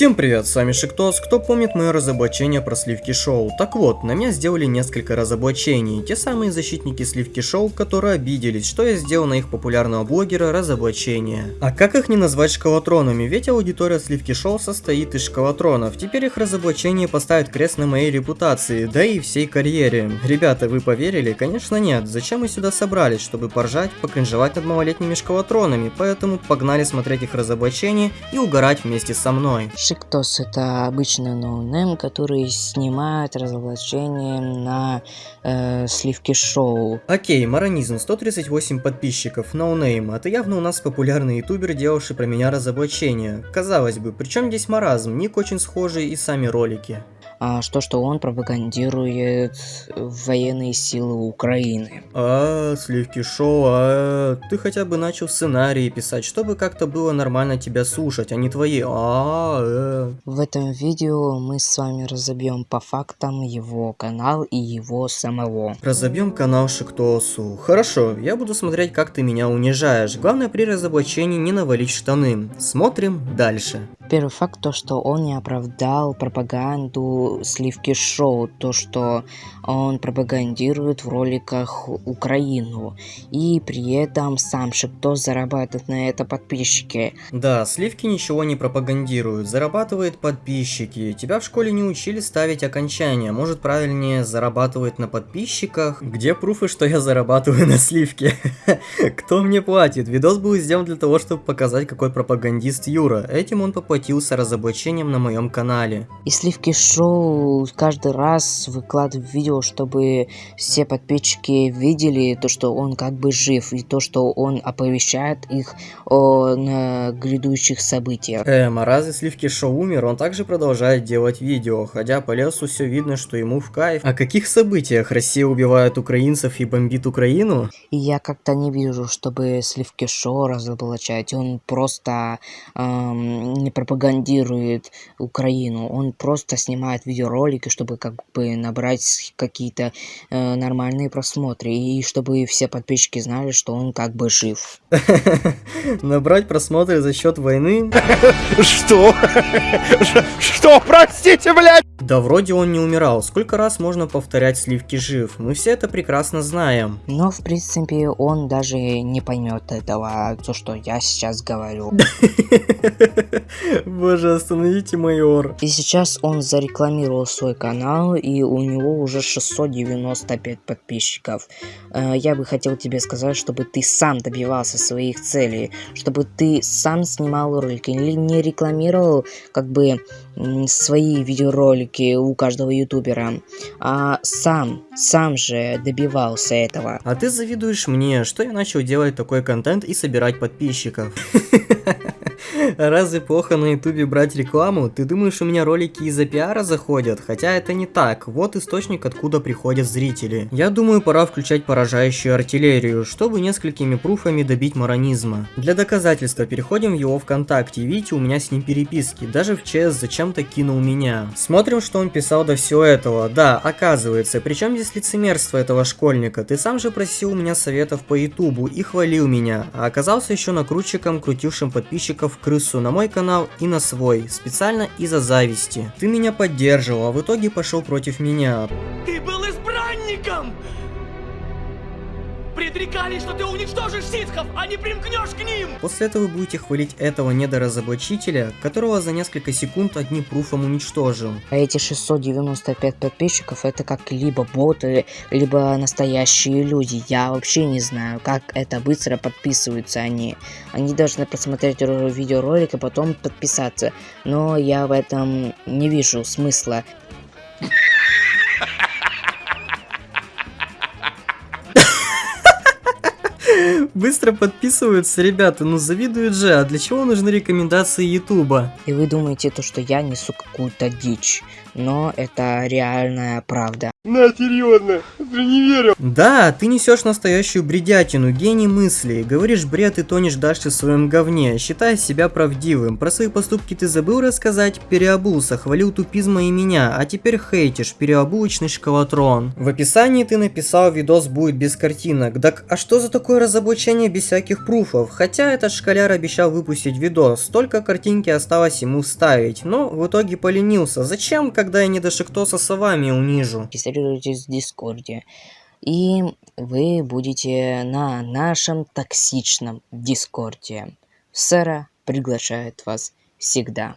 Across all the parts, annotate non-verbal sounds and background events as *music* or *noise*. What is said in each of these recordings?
Всем привет, с вами Шиктос, кто помнит мое разоблачение про сливки шоу. Так вот, на меня сделали несколько разоблачений, те самые защитники сливки шоу, которые обиделись, что я сделал на их популярного блогера разоблачение. А как их не назвать шкалатронами, ведь аудитория сливки шоу состоит из шкалатронов, теперь их разоблачение поставит крест на моей репутации, да и всей карьере. Ребята, вы поверили? Конечно нет, зачем мы сюда собрались, чтобы поржать, покринжевать над малолетними шкалатронами, поэтому погнали смотреть их разоблачение и угорать вместе со мной. Шиктос это обычный ноунейм, который снимает разоблачение на э, сливки шоу. Окей, Маронизм, 138 подписчиков, ноунейм, это явно у нас популярный ютубер, делавший про меня разоблачение. Казалось бы, причем здесь маразм, ник очень схожий и сами ролики что, что он пропагандирует военные силы Украины. А, сливки шоу, а, ты хотя бы начал сценарии писать, чтобы как-то было нормально тебя слушать, а не твои а, э. В этом видео мы с вами разобьем по фактам его канал и его самого. Разобьем канал Шиктосу. Хорошо, я буду смотреть, как ты меня унижаешь. Главное при разоблачении не навалить штаны. Смотрим дальше. Первый факт то, что он не оправдал пропаганду сливки шоу, то, что он пропагандирует в роликах Украину, и при этом сам Шипто зарабатывает на это подписчики. Да, сливки ничего не пропагандируют, зарабатывает подписчики. Тебя в школе не учили ставить окончания, может правильнее зарабатывает на подписчиках. Где пруфы, что я зарабатываю на сливке? *laughs* Кто мне платит? Видос был сделан для того, чтобы показать, какой пропагандист Юра. Этим он попадет поплатился разоблачением на моем канале. И Сливки Шоу каждый раз выкладывает видео, чтобы все подписчики видели то, что он как бы жив, и то, что он оповещает их о на грядущих событиях. Эм, а разве Сливки Шоу умер? Он также продолжает делать видео, хотя по лесу все видно, что ему в кайф. О каких событиях Россия убивает украинцев и бомбит Украину? И я как-то не вижу, чтобы Сливки Шоу разоблачать. Он просто эм, не пропагандирует пропагандирует Украину. Он просто снимает видеоролики, чтобы как бы набрать какие-то э, нормальные просмотры. И чтобы все подписчики знали, что он как бы жив. *laughs* Набрать просмотры за счет войны? *laughs* Что? *laughs* Что, простите, блядь? Да вроде он не умирал. Сколько раз можно повторять сливки жив? Мы все это прекрасно знаем. Но в принципе он даже не поймет этого, то что я сейчас говорю. Боже, остановите майор. И сейчас он зарекламировал свой канал, и у него уже 695 подписчиков. Э, я бы хотел тебе сказать, чтобы ты сам добивался своих целей, чтобы ты сам снимал ролики, или не рекламировал как бы свои видеоролики у каждого ютубера, а сам, сам же добивался этого. А ты завидуешь мне, что я начал делать такой контент и собирать подписчиков. *laughs* Разве плохо на ютубе брать рекламу? Ты думаешь, у меня ролики из-за пиара заходят? Хотя это не так. Вот источник, откуда приходят зрители. Я думаю, пора включать поражающую артиллерию, чтобы несколькими пруфами добить маронизма. Для доказательства переходим в его ВКонтакте. Видите, у меня с ним переписки. Даже в ЧС зачем-то кинул меня. Смотрим, что он писал до всего этого. Да, оказывается, причем здесь лицемерство этого школьника. Ты сам же просил у меня советов по ютубу и хвалил меня. А оказался еще накрутчиком, крутившим подписчиков крысу на мой канал и на свой, специально из-за зависти. Ты меня поддерживал, а в итоге пошел против меня. Ты был избранником! Предрекали, что ты уничтожишь ситхов, а не примкнешь к ним! После этого вы будете хвалить этого недоразоблачителя, которого за несколько секунд одним пруфом уничтожил. А эти 695 подписчиков это как либо боты, либо настоящие люди. Я вообще не знаю, как это быстро подписываются они. Они должны просмотреть видеоролик и потом подписаться. Но я в этом не вижу смысла. Быстро подписываются, ребята, ну завидуют же, а для чего нужны рекомендации Ютуба? И вы думаете, то, что я несу какую-то дичь, но это реальная правда. На, серьезно, ты не верю. Да, ты несешь настоящую бредятину, гений мыслей. Говоришь бред и тонешь дальше в своем говне, считая себя правдивым. Про свои поступки ты забыл рассказать? Переобулся, хвалил тупизма и меня, а теперь хейтишь, переобулочный шкалатрон. В описании ты написал видос будет без картинок. Так а что за такое разоблачение без всяких пруфов? Хотя этот шкаляр обещал выпустить видос, только картинки осталось ему вставить. Но в итоге поленился. Зачем, когда я не до шиктоса совами унижу? регистрируйтесь в Дискорде. И вы будете на нашем токсичном Дискорде. Сэра приглашает вас всегда.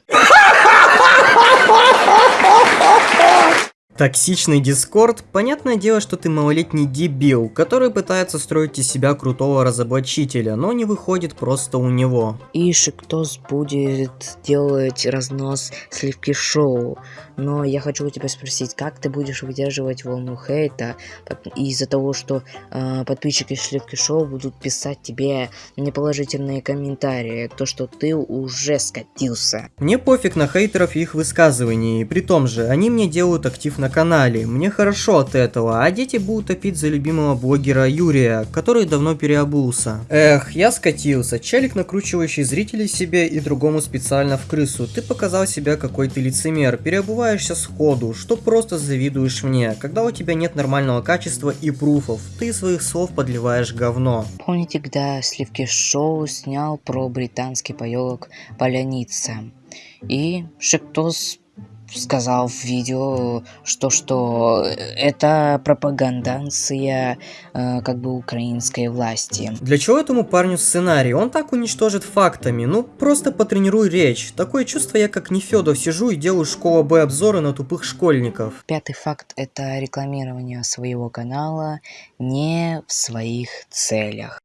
Токсичный дискорд? Понятное дело, что ты малолетний дебил, который пытается строить из себя крутого разоблачителя, но не выходит просто у него. И Шиктос будет делать разнос сливки шоу. Но я хочу у тебя спросить, как ты будешь выдерживать волну хейта из-за того, что э, подписчики Сливки Шоу будут писать тебе неположительные комментарии, то, что ты уже скатился. Мне пофиг на хейтеров и их высказываний, при том же, они мне делают актив на канале, мне хорошо от этого, а дети будут топить за любимого блогера Юрия, который давно переобулся. Эх, я скатился, челик, накручивающий зрителей себе и другому специально в крысу, ты показал себя какой ты лицемер, переобуваешься сходу, что просто завидуешь мне, когда у тебя нет нормального качества и пруфов, ты своих слов подливаешь говно. Помните, когда Сливки Шоу снял про британский поелок Поляница? И Шептос сказал в видео, что что это пропагандация э, как бы украинской власти. Для чего этому парню сценарий? Он так уничтожит фактами. Ну, просто потренируй речь. Такое чувство я как Нефедов сижу и делаю школа Б обзоры на тупых школьников. Пятый факт это рекламирование своего канала не в своих целях.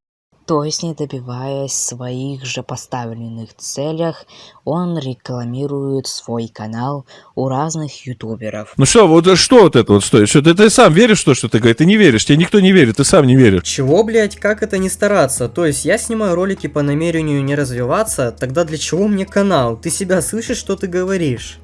То есть, не добиваясь своих же поставленных целях, он рекламирует свой канал у разных ютуберов. Ну что, вот что вот это вот стоит? Что ты, ты сам веришь в то, что ты говоришь? Ты не веришь, тебе никто не верит, ты сам не веришь. Чего, блять, как это не стараться? То есть, я снимаю ролики по намерению не развиваться, тогда для чего мне канал? Ты себя слышишь, что ты говоришь?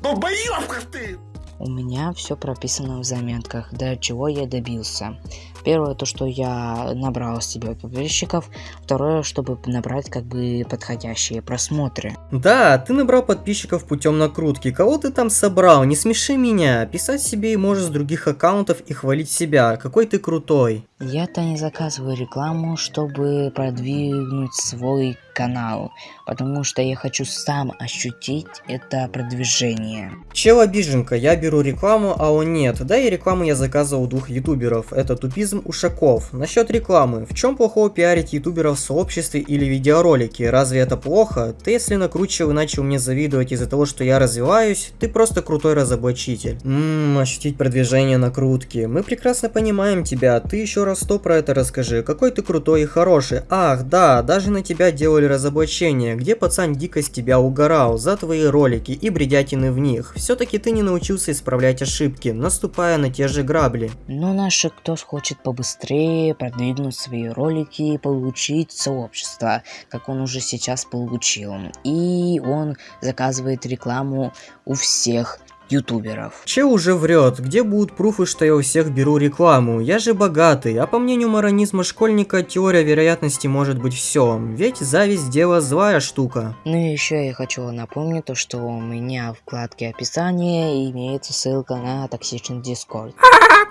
Долбоёбка ты! У меня все прописано в заметках, до чего я добился. Первое, то, что я набрал себе подписчиков. Второе, чтобы набрать как бы подходящие просмотры. Да, ты набрал подписчиков путем накрутки. Кого ты там собрал? Не смеши меня. Писать себе и можешь с других аккаунтов и хвалить себя. Какой ты крутой. Я-то не заказываю рекламу, чтобы продвинуть свой канал, потому что я хочу сам ощутить это продвижение. Чел обиженка, я беру рекламу, а он нет. Да и рекламу я заказывал у двух ютуберов, это Тупизм Ушаков. Насчет рекламы, в чем плохого пиарить ютуберов в сообществе или видеоролики? Разве это плохо? Ты если накручивал и начал мне завидовать из-за того, что я развиваюсь, ты просто крутой разоблачитель. Ммм, ощутить продвижение накрутки. Мы прекрасно понимаем тебя, ты еще раз сто про это расскажи. Какой ты крутой и хороший. Ах, да, даже на тебя делали разоблачение, где пацан дико с тебя угорал за твои ролики и бредятины в них. Все-таки ты не научился исправлять ошибки, наступая на те же грабли. Но наш кто хочет побыстрее продвинуть свои ролики и получить сообщество, как он уже сейчас получил. И он заказывает рекламу у всех ютуберов. Че уже врет? Где будут пруфы, что я у всех беру рекламу? Я же богатый, а по мнению моронизма школьника, теория вероятности может быть все. Ведь зависть дело злая штука. Ну и еще я хочу напомнить то, что у меня в вкладке описания имеется ссылка на токсичный дискорд.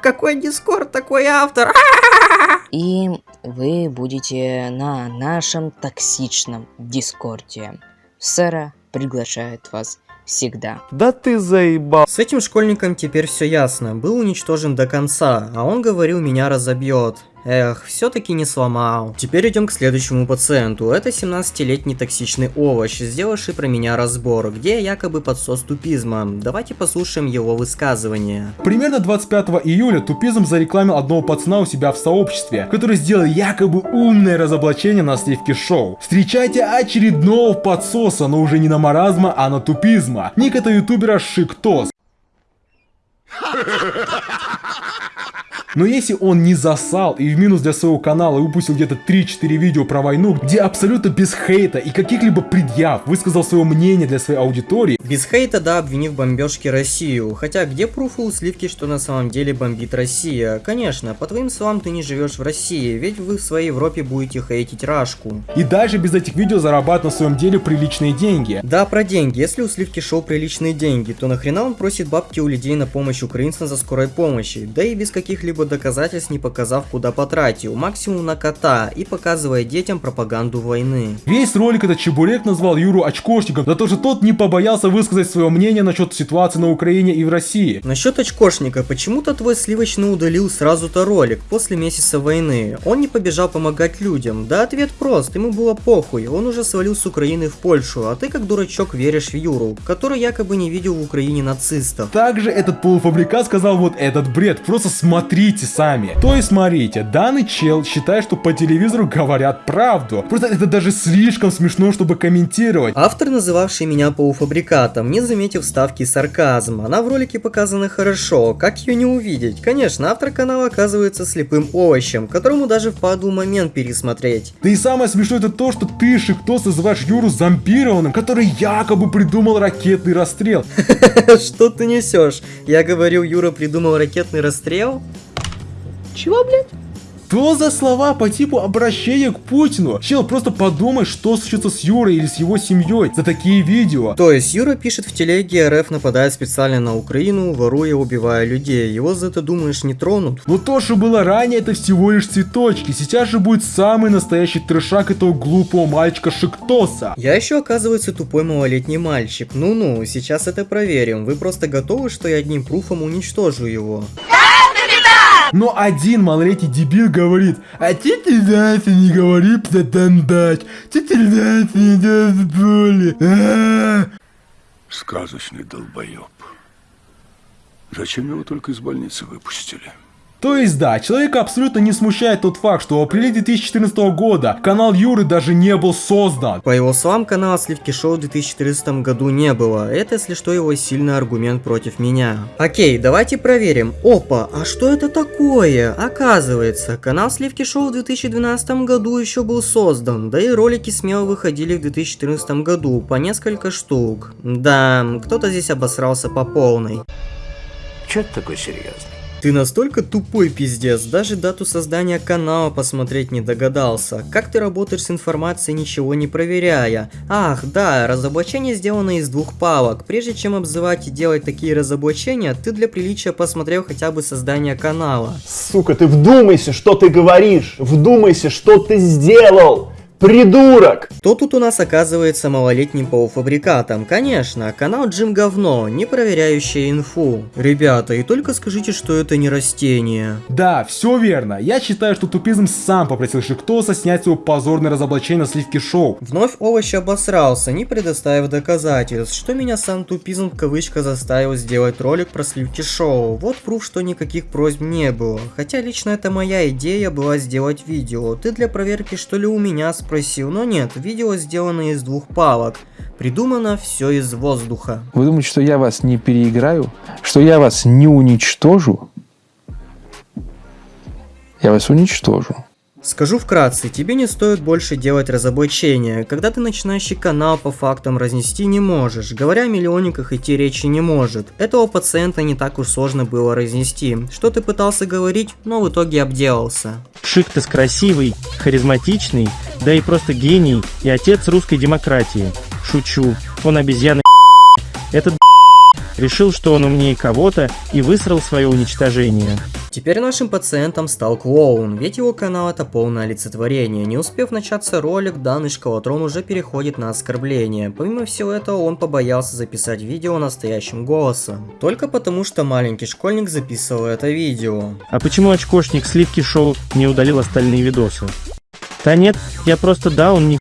Какой дискорд, такой автор? И вы будете на нашем токсичном дискорде. Сэра приглашает вас всегда. Да ты заебал. С этим школьником теперь все ясно. Был уничтожен до конца, а он говорил, меня разобьет. Эх, все-таки не сломал. Теперь идем к следующему пациенту. Это 17-летний токсичный овощ, сделавший про меня разбор, где я якобы подсос тупизма. Давайте послушаем его высказывание. Примерно 25 июля Тупизм зарекламил одного пацана у себя в сообществе, который сделал якобы умное разоблачение на сливке шоу. Встречайте очередного подсоса, но уже не на маразма, а на тупизма. Ник это ютубера Шиктос. *laughs* Но если он не засал и в минус для своего канала выпустил где-то 3-4 видео про войну, где абсолютно без хейта и каких-либо предъяв высказал свое мнение для своей аудитории, Без хейта, да, обвинив в бомбежке Россию. Хотя где пруфы у Сливки, что на самом деле бомбит Россия? Конечно, по твоим словам ты не живешь в России, ведь вы в своей Европе будете хейтить Рашку. и даже без этих видео зарабатывать на своем деле приличные деньги. Да, про деньги. Если у Сливки шоу приличные деньги, то нахрена он просит бабки у людей на помощь украинцам за скорой помощи? Да и без каких-либо доказательств не показав, куда потратил. Максимум на кота и показывая детям пропаганду войны. Весь ролик этот чебурек назвал Юру очкошником за то, что тот не побоялся высказать свое мнение насчет ситуации на Украине и в России. Насчет очкошника, почему-то твой сливочный удалил сразу-то ролик после месяца войны. Он не побежал помогать людям. Да ответ прост, ему было похуй, он уже свалил с Украины в Польшу, а ты как дурачок веришь в Юру, который якобы не видел в Украине нацистов. Также этот полуфабрикат сказал вот этот бред, просто смотрите сами. То есть смотрите, данный чел считает, что по телевизору говорят правду. Просто это даже слишком смешно, чтобы комментировать. Автор, называвший меня полуфабрикатом, не заметив вставки сарказм. Она в ролике показана хорошо, как ее не увидеть? Конечно, автор канала оказывается слепым овощем, которому даже впадло момент пересмотреть. Да и самое смешное это то, что ты, Шиктос, называешь Юру зомбированным, который якобы придумал ракетный расстрел. *laughs* Что ты несешь? Я говорил, Юра придумал ракетный расстрел? Чего, блядь? Что за слова по типу обращения к Путину? Чел, просто подумай, что случится с Юрой или с его семьей за такие видео. То есть Юра пишет в телеге, РФ нападает специально на Украину, воруя, убивая людей. Его за это, думаешь, не тронут? Но то, что было ранее, это всего лишь цветочки. Сейчас же будет самый настоящий трешак этого глупого мальчика Шиктоса. Я еще, оказывается, тупой малолетний мальчик. Ну-ну, сейчас это проверим. Вы просто готовы, что я одним пруфом уничтожу его? Но один малолетний дебил говорит, а теперь дайте не говори птатандать, теперь дайте не делать боли. А-а-а». Сказочный долбоеб. Зачем его только из больницы выпустили? То есть да, человека абсолютно не смущает тот факт, что в апреле 2014 года канал Юры даже не был создан. По его словам, канала Сливки Шоу в 2014 году не было. Это, если что, его сильный аргумент против меня. Окей, давайте проверим. Опа, а что это такое? Оказывается, канал Сливки Шоу в 2012 году еще был создан, да и ролики смело выходили в 2014 году, по несколько штук. Да, кто-то здесь обосрался по полной. Че ты такой серьезный? Ты настолько тупой пиздец, даже дату создания канала посмотреть не догадался. Как ты работаешь с информацией, ничего не проверяя? Ах, да, разоблачение сделано из двух палок. Прежде чем обзывать и делать такие разоблачения, ты для приличия посмотрел хотя бы создание канала. Сука, ты вдумайся, что ты говоришь! Вдумайся, что ты сделал! Придурок! Кто тут у нас оказывается малолетним полуфабрикатом? Конечно, канал Джим Говно, не проверяющий инфу. Ребята, и только скажите, что это не растение. Да, все верно. Я считаю, что тупизм сам попросил Шиктоса снять свое позорное разоблачение на сливке шоу. Вновь овощ обосрался, не предоставив доказательств, что меня сам тупизм в кавычках заставил сделать ролик про сливки шоу. Вот пруф, что никаких просьб не было. Хотя лично это моя идея была сделать видео. Ты для проверки что ли у меня спросил, но нет, видео сделано из двух палок. Придумано все из воздуха. Вы думаете, что я вас не переиграю? Что я вас не уничтожу? Я вас уничтожу. Скажу вкратце, тебе не стоит больше делать разоблачения. Когда ты начинающий канал по фактам разнести не можешь. Говоря о миллионниках идти речи не может. Этого пациента не так уж сложно было разнести. Что ты пытался говорить, но в итоге обделался. Шиктес красивый, харизматичный, да и просто гений и отец русской демократии. Шучу, он обезьяна Этот решил, что он умнее кого-то и высрал свое уничтожение. Теперь нашим пациентом стал клоун, ведь его канал это полное олицетворение. Не успев начаться ролик, данный школотрон уже переходит на оскорбление. Помимо всего этого, он побоялся записать видео настоящим голосом. Только потому, что маленький школьник записывал это видео. А почему очкошник Сливки Шоу не удалил остальные видосы? Да нет, я просто да, он не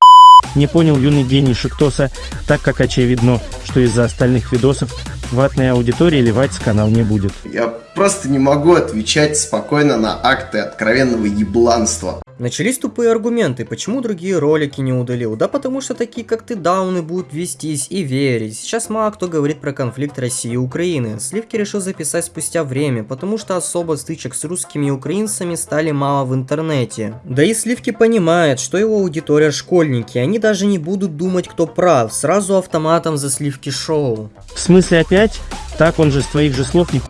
не понял юный гений Шиктоса, так как очевидно, что из-за остальных видосов ватная аудитория ливать канал не будет. Я просто не могу отвечать спокойно на акты откровенного ебланства. Начались тупые аргументы, почему другие ролики не удалил. Да потому что такие как ты дауны будут вестись и верить. Сейчас мало кто говорит про конфликт России и Украины. Сливки решил записать спустя время, потому что особо стычек с русскими и украинцами стали мало в интернете. Да и Сливки понимает, что его аудитория школьники, они даже не будут думать кто прав, сразу автоматом за Сливки шоу. В смысле опять? Так он же с твоих же слов не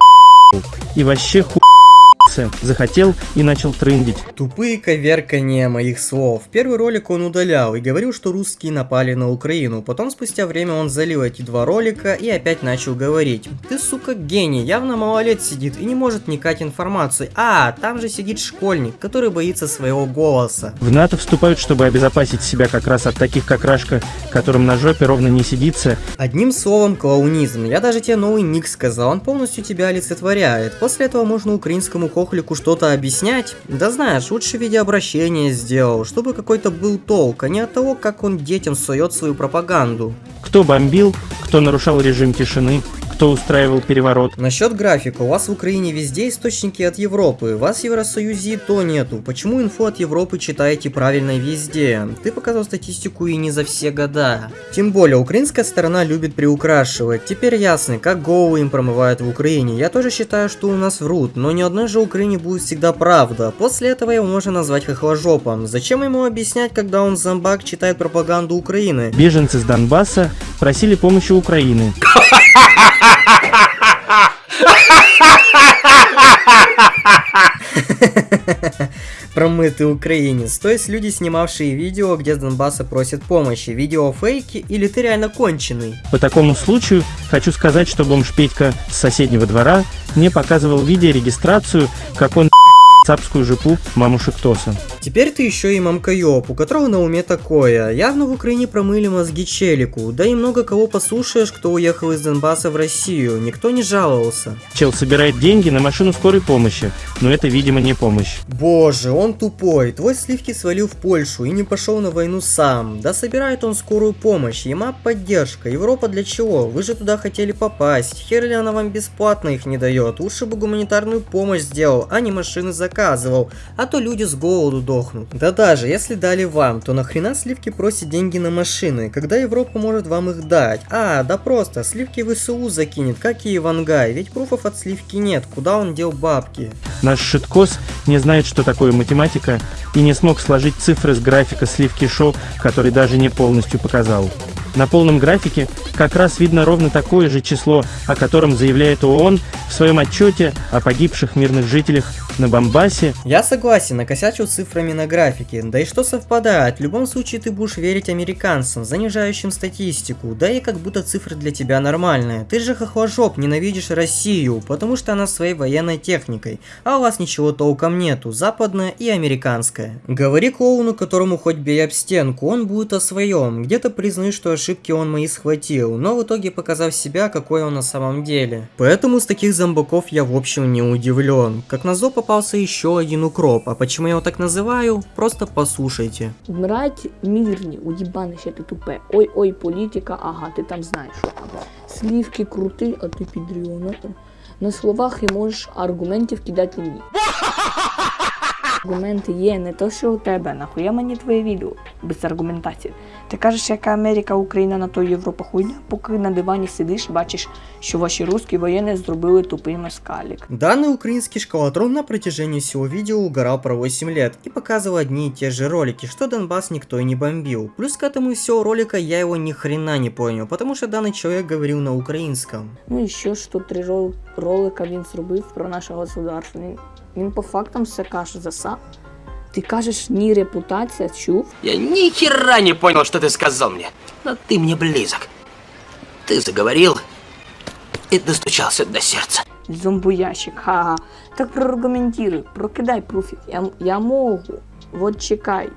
и вообще ху захотел и начал трендить. Тупые коверкания моих слов. Первый ролик он удалял и говорил, что русские напали на Украину. Потом спустя время он залил эти два ролика и опять начал говорить. Ты, сука, гений, явно малолет сидит и не может вникать информацию. А, там же сидит школьник, который боится своего голоса. В НАТО вступают, чтобы обезопасить себя как раз от таких как Рашка, которым на жопе ровно не сидится. Одним словом, клоунизм. Я даже тебе новый ник сказал, он полностью тебя олицетворяет. После этого можно украинскому хохлику что-то объяснять? Да знаешь, лучше видеообращение сделал, чтобы какой-то был толк, а не от того, как он детям сует свою пропаганду. Кто бомбил, кто нарушал режим тишины, кто устраивал переворот. Насчет графика, у вас в Украине везде источники от Европы, вас в Евросоюзе и то нету. Почему инфу от Европы читаете правильно везде? Ты показал статистику и не за все года. Тем более, украинская сторона любит приукрашивать. Теперь ясно, как голову им промывают в Украине. Я тоже считаю, что у нас врут, но ни одной же Украине будет всегда правда. После этого его можно назвать хохложопом. Зачем ему объяснять, когда он зомбак читает пропаганду Украины? Беженцы с Донбасса просили помощи Украины. *laughs* *laughs* Промытый украинец, то есть люди, снимавшие видео, где с Донбасса просят помощи. Видео фейки или ты реально конченый? По такому случаю хочу сказать, что бомж Петька с соседнего двора мне показывал видеорегистрацию, как он *laughs* цапскую жопу мамушек Тоса. Теперь ты еще и мамкаёб, у которого на уме такое. Явно в Украине промыли мозги челику, да и много кого послушаешь, кто уехал из Донбасса в Россию, никто не жаловался. Чел собирает деньги на машину скорой помощи, но это, видимо, не помощь. Боже, он тупой, твой сливки свалил в Польшу и не пошел на войну сам. Да собирает он скорую помощь, ема поддержка, Европа для чего? Вы же туда хотели попасть, хер ли она вам бесплатно их не дает, лучше бы гуманитарную помощь сделал, а не машины заказывал, а то люди с голоду дохнут. Да даже, если дали вам, то нахрена сливки просят деньги на машины, когда Европа может вам их дать? А, да просто, сливки в СУ закинет, как и Ивангай, ведь пруфов от сливки нет, куда он дел бабки? Наш шиткос не знает, что такое математика, и не смог сложить цифры с графика сливки шоу, который даже не полностью показал. На полном графике как раз видно ровно такое же число, о котором заявляет ООН в своем отчете о погибших мирных жителях на Бомбасе. Я согласен, накосячил цифрами на графике, да и что совпадает, в любом случае ты будешь верить американцам, занижающим статистику, да и как будто цифры для тебя нормальные. Ты же хохложоп, ненавидишь Россию, потому что она своей военной техникой, а у вас ничего толком нету, западная и американская. Говори клоуну, которому хоть бей об стенку, он будет о своем, где-то признай, что ошибки он мои схватил, но в итоге показав себя, какой он на самом деле. Поэтому с таких зомбаков я в общем не удивлен. Как назло попался еще один укроп, а почему я его так называю, просто послушайте. Вмирать мирні, уїбанище ти тупе. Ой-ой, політика, ага, ти там знаєш. Слівки крути, а ти підріона. На словах і можеш аргументів кидати ні. Аргументи є не то, що у тебе. Нахуя мені твоє відео без аргументації. Ти кажеш, яка Америка, Україна на то Європа хуйня, поки на дивані сидиш, бачиш, що ваші русські воєнні зробили тупий москалік. Данный украинский шкалатрон на протяжении всего видео угорал про 8 лет и показывал одни и те же ролики, что Донбасс никто и не бомбил. Плюс к этому всего ролика я его ни хрена не понял, потому что данный человек говорил на украинском. Ну і що ж тут три рол- ролика він зробив про наше государство. Він, він по фактам все каже за сам. Ти кажеш, ні репутація, чув? Я ни хера не понял, что ты сказал мне. Но ты мне близок. Ты заговорил и достучался до сердца. Зомбоящик, ха-ха. Так проаргументируй, прокидай пруфів. Я, я можу. Вот чекай.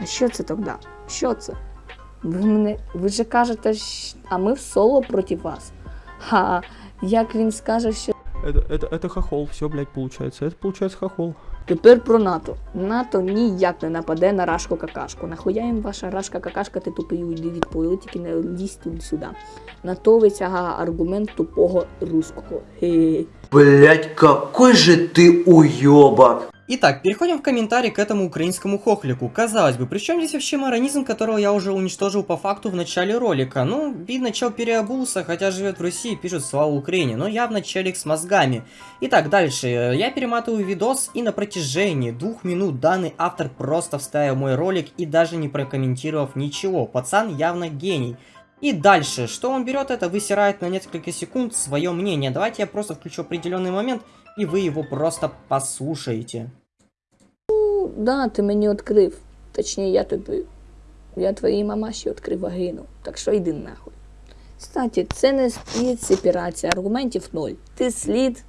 А що це тоді? Що це? Ви мене. Ви же кажете, щ- а ми в соло проти вас. Ха, як він скаже, що Это, это, это хохол, все, блядь, получается. Это получается хохол. Тепер про НАТО. НАТО ніяк не нападе на рашку какашку. Нахуя їм ваша рашка какашка, ти тупий уйди від політики, не лізь тут сюди. НАТО витягає аргумент тупого русского. Блять, какой же ти уебок. Итак, переходим в комментарии к этому украинскому хохлику. Казалось бы, при чем здесь вообще маронизм, которого я уже уничтожил по факту в начале ролика? Ну, видно, чел переобулся, хотя живет в России, пишет слава Украине, но явно челик с мозгами. Итак, дальше. Я перематываю видос, и на протяжении двух минут данный автор просто вставил мой ролик и даже не прокомментировав ничего. Пацан явно гений. И дальше, что он берет это, высирает на несколько секунд свое мнение. Давайте я просто включу определенный момент, и вы его просто послушаете. Да, ти мені відкрив. Точніше, я тобі. Я твоїй мамаші відкрив вагину. Так що йди нахуй. Кстати, це не слід сепарація, аргументів ноль. Ти слід.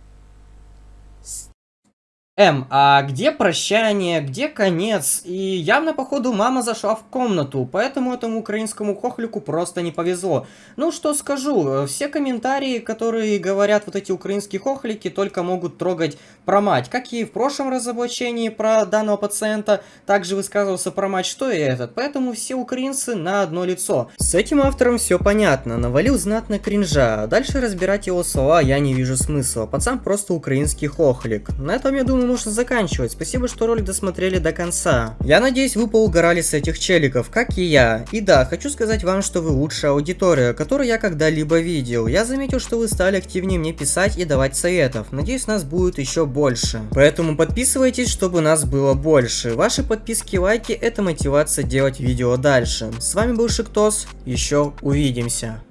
М, а где прощание, где конец? И явно, походу, мама зашла в комнату, поэтому этому украинскому хохлику просто не повезло. Ну, что скажу, все комментарии, которые говорят вот эти украинские хохлики, только могут трогать про мать. Как и в прошлом разоблачении про данного пациента, также высказывался про мать, что и этот. Поэтому все украинцы на одно лицо. С этим автором все понятно, навалил знатно кринжа. Дальше разбирать его слова я не вижу смысла. Пацан просто украинский хохлик. На этом, я думаю, нужно заканчивать. Спасибо, что ролик досмотрели до конца. Я надеюсь, вы поугорали с этих челиков, как и я. И да, хочу сказать вам, что вы лучшая аудитория, которую я когда-либо видел. Я заметил, что вы стали активнее мне писать и давать советов. Надеюсь, нас будет еще больше. Поэтому подписывайтесь, чтобы нас было больше. Ваши подписки и лайки это мотивация делать видео дальше. С вами был Шиктос, еще увидимся.